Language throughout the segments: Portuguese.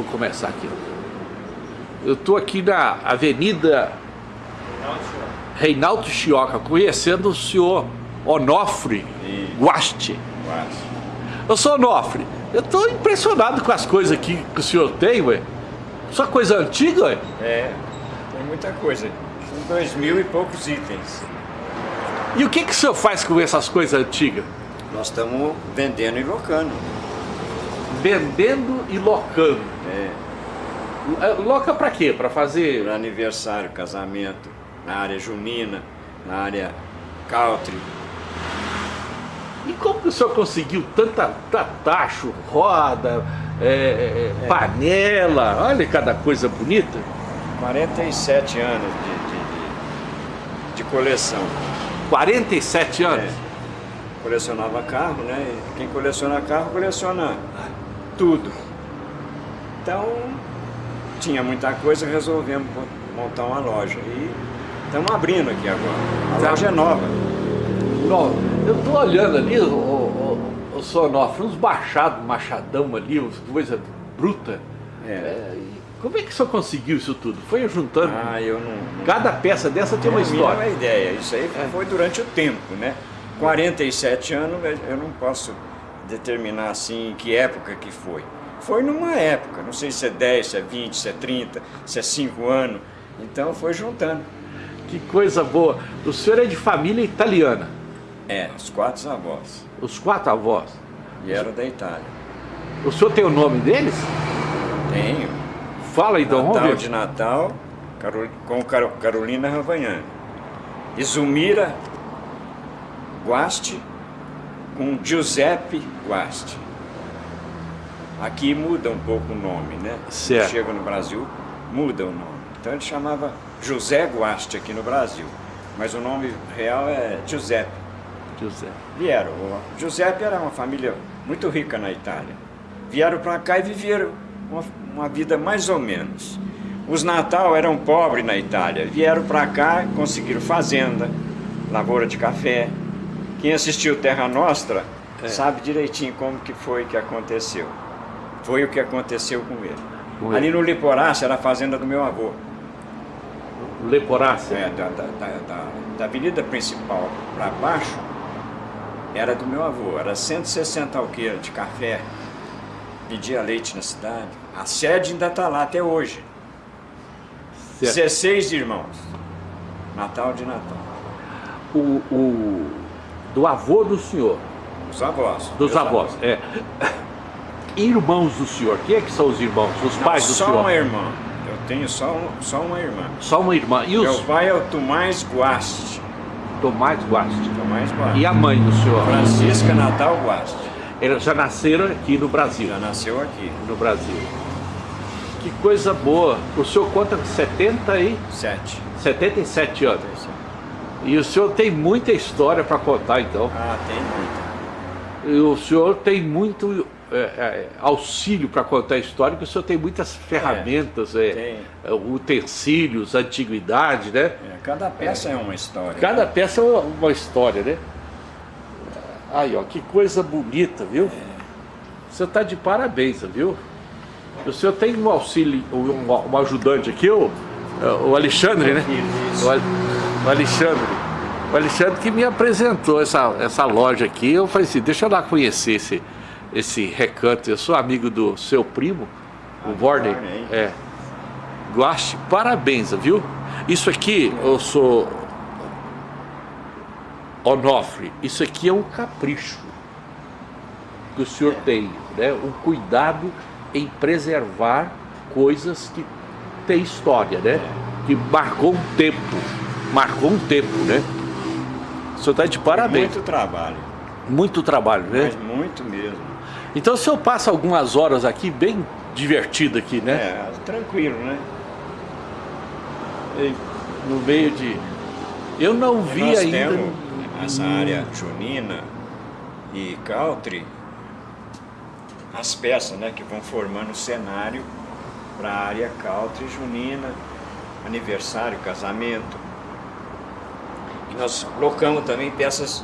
vou começar aqui. Eu estou aqui na Avenida Reinaldo Chioca, conhecendo o senhor Onofre Guaste. Eu sou Onofre, eu estou impressionado com as coisas aqui que o senhor tem, ué. Só coisa antiga, ué? É, tem muita coisa. São dois mil e poucos itens. E o que, que o senhor faz com essas coisas antigas? Nós estamos vendendo e locando. Vendendo e locando. É. É, loca para quê? Para fazer... Para aniversário, casamento, na área junina, na área country. E como que o senhor conseguiu tanta, tacho, roda, é, é, é, panela, olha cada coisa bonita. 47 anos de, de, de, de coleção. 47 anos? É. Colecionava carro, né? Quem coleciona carro, coleciona tudo. Então, tinha muita coisa, resolvemos montar uma loja. E estamos abrindo aqui agora. A tá. loja é nova. Nova. Eu estou olhando ali, o, o, o Sonofre, uns bachados, machadão ali, uns coisa bruta. É. é como é que o senhor conseguiu isso tudo? Foi juntando? Ah, eu não... Cada peça dessa tem uma história. Não é uma ideia, isso aí é. foi durante o tempo, né? 47 anos, eu não posso determinar assim que época que foi. Foi numa época, não sei se é 10, se é 20, se é 30, se é 5 anos. Então foi juntando. Que coisa boa. O senhor é de família italiana? É, os quatro avós. Os quatro avós? E eram da Itália. O senhor tem o nome deles? Tenho. Fala então, Natal vamos ver. de Natal, com Carolina Ravagnani. Izumira Guasti com Giuseppe Guasti. Aqui muda um pouco o nome, né? Certo. Chega no Brasil, muda o nome. Então ele chamava José Guasti aqui no Brasil. Mas o nome real é Giuseppe. Giuseppe. Vieram. O Giuseppe era uma família muito rica na Itália. Vieram para cá e viveram uma, uma, vida mais ou menos. Os Natal eram pobres na Itália. Vieram para cá, conseguiram fazenda, lavoura de café. Quem assistiu Terra Nostra é. sabe direitinho como que foi que aconteceu. Foi o que aconteceu com ele. Ali no Liporácio era a fazenda do meu avô. Leporácia? É, da, da, da, da avenida principal para baixo, era do meu avô. Era 160 alqueiras de café. Pedia leite na cidade. A sede ainda está lá até hoje. Certo. 16 irmãos. Natal de Natal. O, o, do avô do senhor? Dos avós. Dos avós, avós, é irmãos do senhor? Quem é que são os irmãos? Os Não, pais do só senhor? Só uma irmã. Eu tenho só, um, só uma irmã. Só uma irmã. E os... Meu pai é o Tomás Guaste. Tomás Guaste. Tomás Guaste. E a mãe do senhor? Francisca Natal Guaste. Eles já nasceram aqui no Brasil? Já nasceu aqui. No Brasil. Que coisa boa. O senhor conta com 77? 77 anos. E o senhor tem muita história para contar, então? Ah, tem muita. E o senhor tem muito é, é, auxílio para contar a história, que o senhor tem muitas ferramentas, é, é utensílios, antiguidade, né? É, cada peça é, uma história. Cada né? peça é uma história, né? Aí, ó, que coisa bonita, viu? Você está de parabéns, viu? O senhor tem um auxílio, um, um ajudante aqui, o, o Alexandre, né? O, o Alexandre. O Alexandre que me apresentou essa, essa loja aqui, eu falei assim, deixa eu lá conhecer esse, esse recanto. Eu sou amigo do seu primo, o Warden. É. Guache, parabéns, viu? Isso aqui, eu sou Onofre, isso aqui é um capricho que o senhor tem, né? Um cuidado em preservar coisas que têm história, né? Que marcou um tempo, marcou um tempo, né? O senhor está de parabéns. Muito trabalho. Muito trabalho, né? Mas muito mesmo. Então o senhor passa algumas horas aqui bem divertido aqui, né? É, tranquilo, né? No meio de... Eu não vi nós ainda... Temos essa área junina e country, as peças né, que vão formando o cenário para a área country junina, aniversário, casamento. Nós colocamos também peças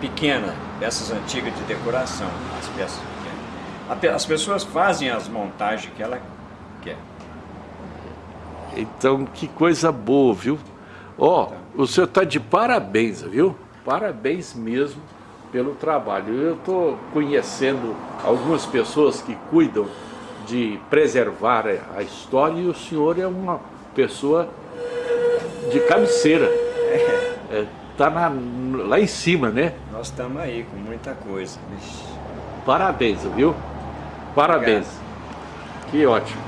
pequenas, peças antigas de decoração, as peças pequenas. As pessoas fazem as montagens que ela quer. Então, que coisa boa, viu? Ó, oh, o senhor está de parabéns, viu? Parabéns mesmo pelo trabalho. Eu estou conhecendo algumas pessoas que cuidam de preservar a história e o senhor é uma pessoa de cabeceira. É. É, tá lá em cima, né? Nós estamos aí com muita coisa. Parabéns, viu? Parabéns. Obrigado. Que ótimo.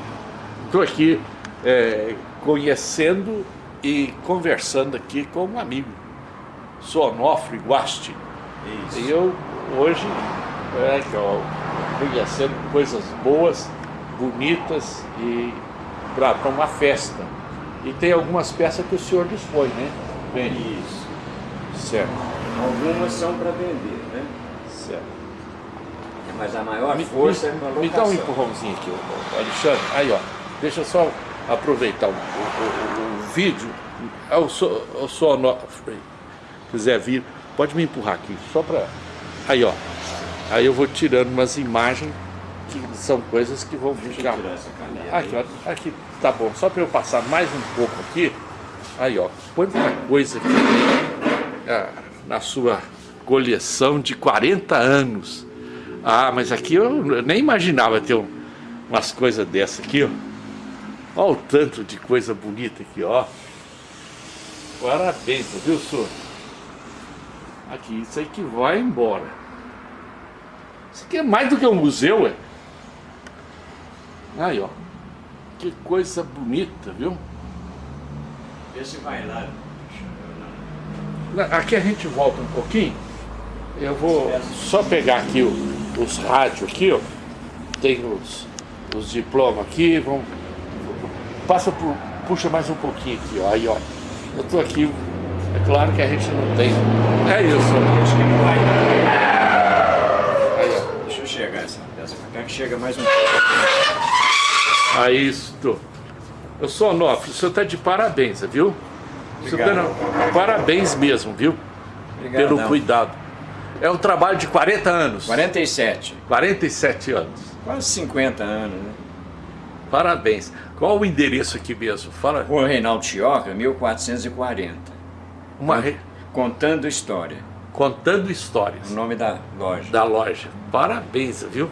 Estou aqui é, conhecendo e conversando aqui com um amigo, Sonofre Guasti. Isso. E eu hoje é, conhecendo coisas boas, bonitas e para uma festa. E tem algumas peças que o senhor dispõe, né? Bem, Isso. Certo. Algumas são para vender, né? Certo. Mas a maior me, força me, é para. Me dá um empurrãozinho aqui, Alexandre. Aí, ó. Deixa eu só aproveitar o, o, o, o vídeo. Eu sou, eu sou no... quiser vir, pode me empurrar aqui, só para... Aí, ó. Aí eu vou tirando umas imagens que são coisas que vão ficar... Aqui, ó. Aqui, tá bom. Só para eu passar mais um pouco aqui. Aí, ó. Quanta coisa aqui ah, na sua coleção de 40 anos. Ah, mas aqui eu nem imaginava ter um, umas coisas dessas aqui, ó. Olha o tanto de coisa bonita aqui, ó. Parabéns, viu, senhor? Aqui, isso aí que vai embora. Isso aqui é mais do que um museu, é? Aí, ó. Que coisa bonita, viu? Esse vai lá. Aqui a gente volta um pouquinho. Eu vou só pegar aqui o, os rádios aqui, ó. Tem os, os diplomas aqui, vamos Passa por, puxa mais um pouquinho aqui, ó. Aí, ó. Eu tô aqui. É claro que a gente não tem. É isso. Acho que não vai. Aí, ó. Deixa eu chegar essa peça pra cá que chega mais um pouco. Aí, isso. Eu sou Onofre, o senhor tá de parabéns, viu? Obrigado. Tá, parabéns mesmo, viu? Obrigado, Pelo não. cuidado. É um trabalho de 40 anos. 47. 47 anos. Quase 50 anos, né? Parabéns. Qual o endereço aqui mesmo? Fala. Rua Reinaldo Chioca, 1440. Uma re... Contando História. Contando Histórias. O nome da loja. Da loja. Parabéns, viu?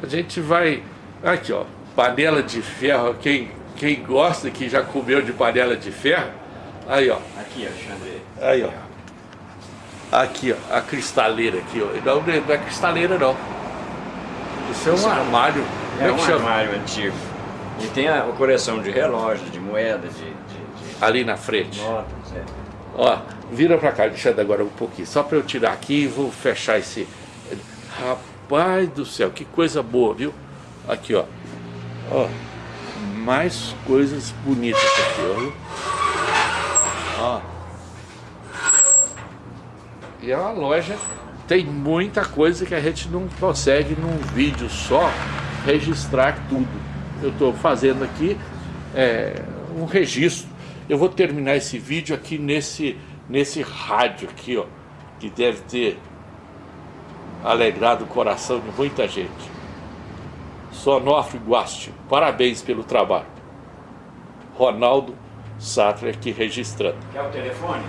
A gente vai... Aqui, ó. Panela de ferro. Quem, quem gosta, que já comeu de panela de ferro. Aí, ó. Aqui, Alexandre. Aí, ó. Aqui, ó. A cristaleira aqui, ó. Não, não é cristaleira, não. Isso é um Isso armário. É, é um armário antigo. E tem a, a coleção de relógios, de moeda, de, de, de... Ali na frente. Notas, é. Ó, vira pra cá, deixa agora um pouquinho. Só pra eu tirar aqui e vou fechar esse... Rapaz do céu, que coisa boa, viu? Aqui, ó. Ó, mais coisas bonitas aqui, ó. Ó. E é uma loja, tem muita coisa que a gente não consegue num vídeo só registrar tudo eu estou fazendo aqui é, um registro. Eu vou terminar esse vídeo aqui nesse, nesse rádio aqui, ó, que deve ter alegrado o coração de muita gente. Sonofre Guasti, parabéns pelo trabalho. Ronaldo Satra aqui registrando. Quer o telefone?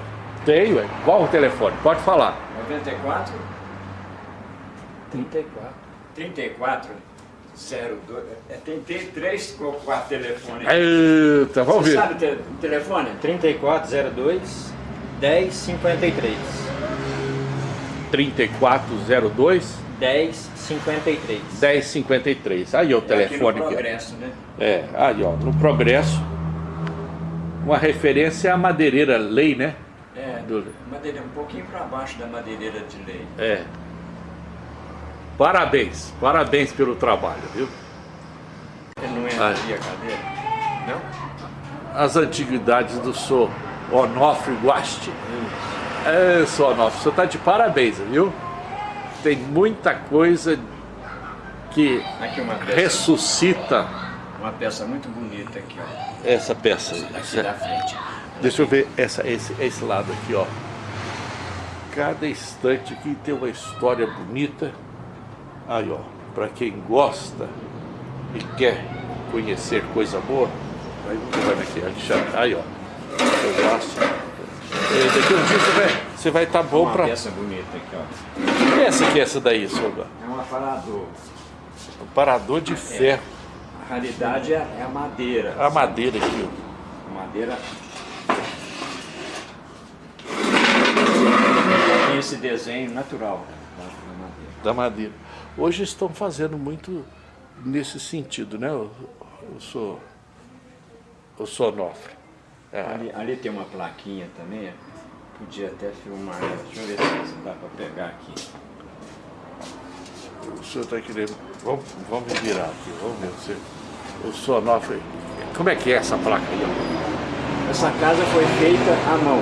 Tenho, é. Qual o telefone? Pode falar. 94 34 34 02. É, tentei três ou quatro telefones. Eita, vamos Você ver. sabe o telefone? 3402 1053. 3402 1053. 1053. Aí o é telefone. Aqui no Progresso, né? É, aí ó, no Progresso. Uma referência à madeireira lei, né? É, Do... madeira, um pouquinho para baixo da madeireira de lei. É. Parabéns, parabéns pelo trabalho, viu? Ele não entra aqui a cadeira? Não? As antiguidades do Sr. Onofre Guasti. É, Sr. Onofre, você está de parabéns, viu? Tem muita coisa que ressuscita. Uma peça muito bonita aqui, ó. Essa peça aí. Aqui da frente. Deixa eu ver essa, esse, esse lado aqui, ó. Cada instante aqui tem uma história bonita. Aí, ó. para quem gosta e quer conhecer coisa boa, vai, vai aqui, Alexandre, aí ó, eu gosto. Daqui um dia você vai você vai tá bom Uma para... peça bonita aqui, ó. Que essa aqui é essa daí, senhor? É um aparador. Um parador de ferro. A raridade é é a madeira. A madeira aqui, ó. A madeira. Tem esse desenho natural da da madeira. da madeira. Hoje estão fazendo muito nesse sentido, né? Eu, eu sou o Sonofre. É, Ali, ali tem uma plaquinha também, podia até filmar ela. Deixa eu ver se dá para pegar aqui. o senhor está querendo. Vamos, vamos virar aqui, vamos ver se o Sonofre. Como é que é essa placa aí? Essa casa foi feita à mão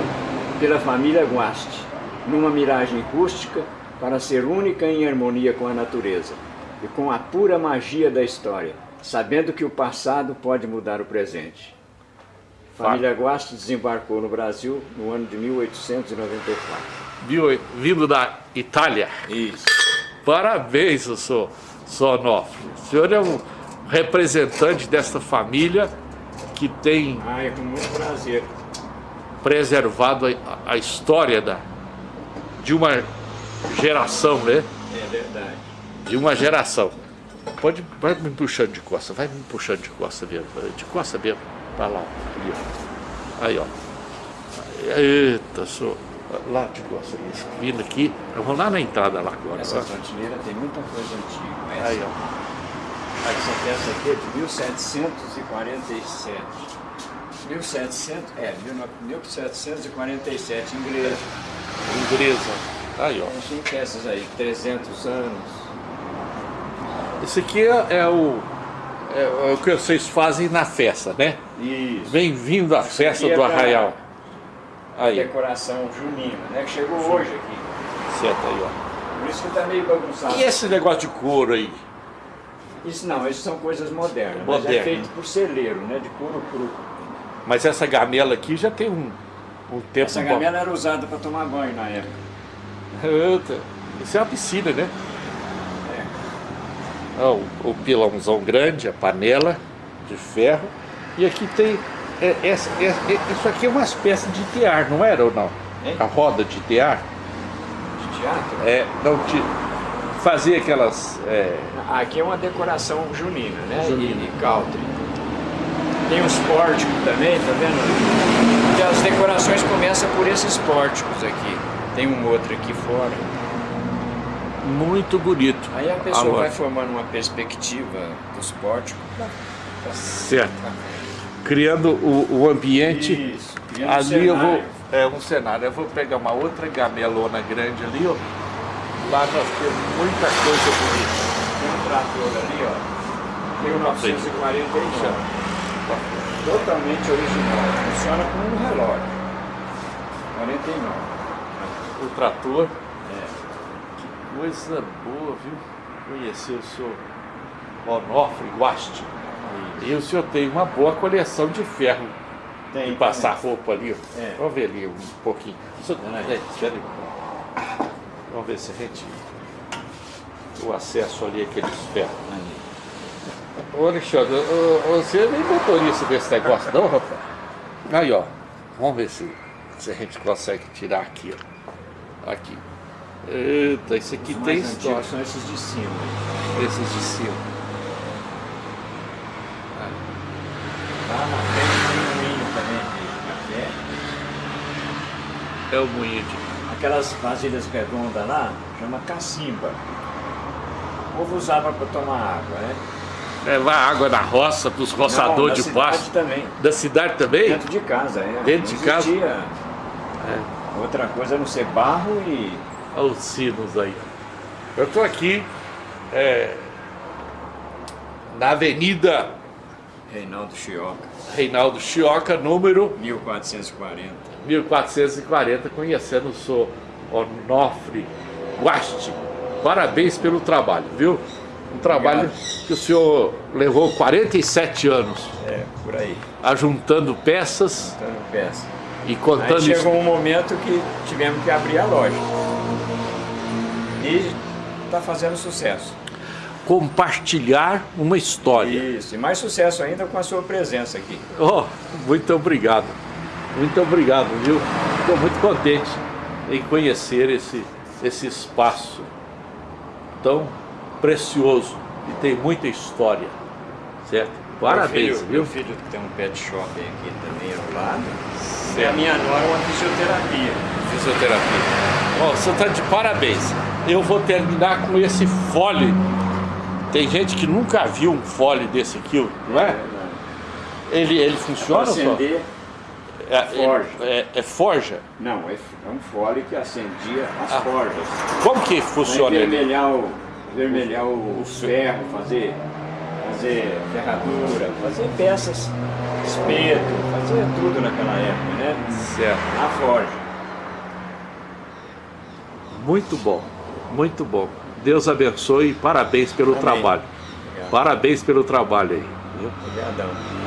pela família Guasti, numa miragem rústica para ser única em harmonia com a natureza e com a pura magia da história, sabendo que o passado pode mudar o presente. Família Guasti desembarcou no Brasil no ano de 1894. Viu, vindo da Itália. Isso. Parabéns, senhor Sonofre. O senhor é um representante desta família que tem Ah, é com muito prazer. preservado a, a história da, de uma geração, né? É verdade. De uma geração. Pode, vai me puxando de costa, vai me puxando de costa mesmo, de costa mesmo, pra lá, ali, ó. Aí, ó. Eita, sou lá de costa, isso, vindo aqui, vamos lá na entrada lá agora. Essa prateleira tem muita coisa antiga. Essa, Aí, ó. essa peça aqui é de 1747. 1700, é, 1747, inglesa. Inglesa. Aí, ó. Tem peças aí, 300 anos. Esse aqui é, é o, é, é o que vocês fazem na festa, né? Isso. Bem-vindo à festa do Arraial. Aí, Decoração junina, né? Que chegou hoje aqui. certo aí, ó. Por isso que tá meio bagunçado. E esse negócio de couro aí? Isso não, isso são coisas modernas. Mas é Moderno. feito por celeiro, né? De couro cru. Mas essa gamela aqui já tem um, um tempo Essa bom. gamela era usada para tomar banho na época. Isso é uma piscina, né? É. Ó, o, o pilãozão grande, a panela de ferro. E aqui tem. é, essa, é- é- isso aqui é uma espécie de tear, não era ou não? Hein? A roda de tear. De teatro. É, não te, fazia aquelas. é, Aqui é uma decoração junina, né? Junina. E, e country. Tem os pórticos também, tá vendo? E as decorações começam por esses pórticos aqui. Tem um outro aqui fora. Muito bonito. Aí a pessoa Agora, vai formando uma perspectiva dos pórticos. Certo. Criando o, o ambiente. Isso, criando ali eu vou. É um cenário. Eu vou pegar uma outra gamelona grande ali, ó. Lá nós temos muita coisa bonita. Tem um trator ali, ó. 1949. Totalmente original. Funciona como um relógio. 49. O trator. É. Coisa boa, viu? Conhecer o senhor Onofre Guasti. E o senhor tem uma boa coleção de ferro Tem, de passar roupa ali. ó. É. Vamos ver ali um pouquinho. Isso- Peraí. é, espera aí. Vamos ver se a gente. O acesso ali àqueles ferros. Ô Alexandre, ô, ô, você nem motorista desse negócio não, rapaz? Aí ó, vamos ver se, se a gente consegue tirar aqui, ó. Aqui. Eita, isso aqui Os tem mais história. são esses de cima. Esses de cima. Lá na frente tem um moinho também de café. É o moinho de. Aquelas vasilhas redondas lá, chama cacimba. O povo usava para tomar água, né? Levar água na roça para os roçadores da de cidade pasto. também. Da cidade também? Dentro de casa, é. Dentro Não de casa? É. Outra coisa a não ser barro e. Olha os sinos aí. Eu estou aqui é, na Avenida Reinaldo Chioca, Reinaldo Chioca, número 1440. 1440, conhecendo o senhor Onofre Guasti. Parabéns pelo trabalho, viu? Um trabalho que o senhor levou 47 anos É, por aí. ajuntando peças Dando peça. e Aí contando chegou um momento que tivemos que abrir a loja. E está fazendo sucesso. compartilhar uma história. Isso, e mais sucesso ainda com a sua presença aqui. Oh, muito obrigado. Muito obrigado, viu? Estou muito contente em conhecer esse, esse espaço tão precioso e tem muita história, certo? Parabéns, meu filho, viu? Meu filho tem um pet shop aqui também ao lado. E a minha nora uma fisioterapia. Fisioterapia. Ó, você está de parabéns. Eu vou terminar com esse fole. Tem gente que nunca viu um fole desse aqui, não é? Ele, ele funciona só? Acender, É, forja. É, é forja? não, é, é um fole que acendia as Ah. forjas. Como que funciona ele? vermelhar, o, vermelhar o, o ferro, fazer, fazer ferradura, fazer peças, espeto, fazer tudo naquela época, né? Certo. Na forja. Muito bom, muito bom. Deus abençoe e parabéns pelo Amém. trabalho. Obrigado. Parabéns pelo trabalho aí. Obrigadão.